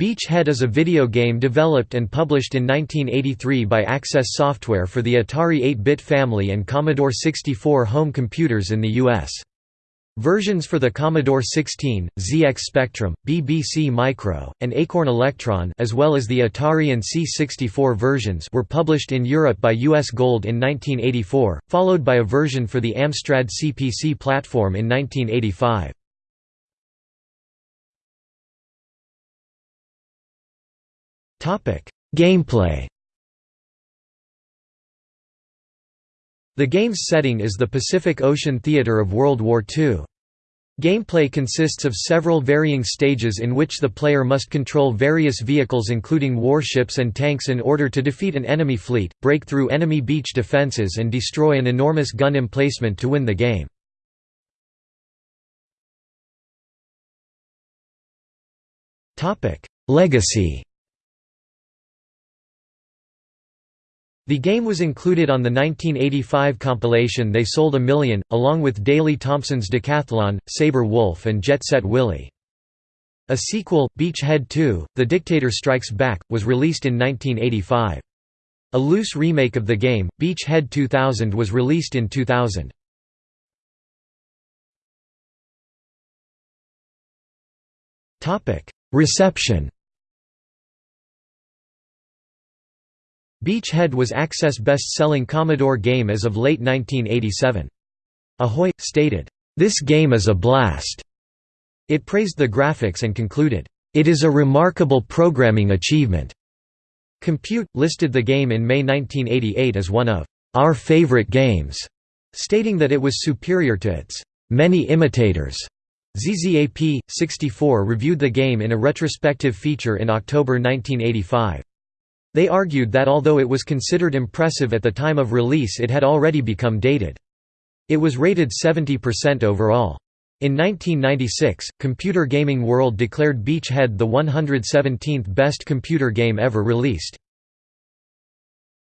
Beachhead is a video game developed and published in 1983 by Access Software for the Atari 8-bit family and Commodore 64 home computers in the U.S. Versions for the Commodore 16, ZX Spectrum, BBC Micro, and Acorn Electron as well as the Atari and C64 versions were published in Europe by US Gold in 1984, followed by a version for the Amstrad CPC platform in 1985. Gameplay The game's setting is the Pacific Ocean theater of World War II. Gameplay consists of several varying stages in which the player must control various vehicles including warships and tanks in order to defeat an enemy fleet, break through enemy beach defenses and destroy an enormous gun emplacement to win the game. Legacy The game was included on the 1985 compilation They Sold a Million, along with Daley Thompson's Decathlon, Sabre Wulf and Jet Set Willy. A sequel, Beach Head 2, The Dictator Strikes Back, was released in 1985. A loose remake of the game, Beach Head 2000 was released in 2000. Reception Beach Head was Access' best-selling Commodore game as of late 1987. Ahoy! stated, "'This game is a blast!' It praised the graphics and concluded, "'It is a remarkable programming achievement." Compute! listed the game in May 1988 as one of "'our favorite games'", stating that it was superior to its "'many imitators'". ZZAP! 64 reviewed the game in a retrospective feature in October 1985. They argued that although it was considered impressive at the time of release it had already become dated. It was rated 70% overall. In 1996, Computer Gaming World declared Beachhead the 117th best computer game ever released.